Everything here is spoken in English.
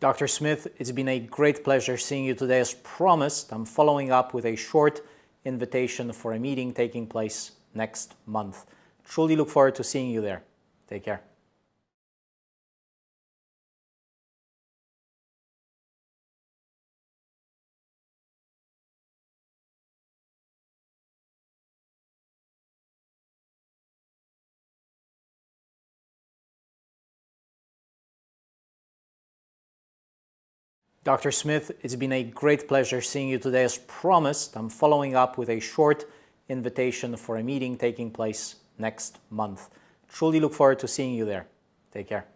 Dr. Smith, it's been a great pleasure seeing you today. As promised, I'm following up with a short invitation for a meeting taking place next month. Truly look forward to seeing you there. Take care. Dr. Smith, it's been a great pleasure seeing you today. As promised, I'm following up with a short invitation for a meeting taking place next month. Truly look forward to seeing you there. Take care.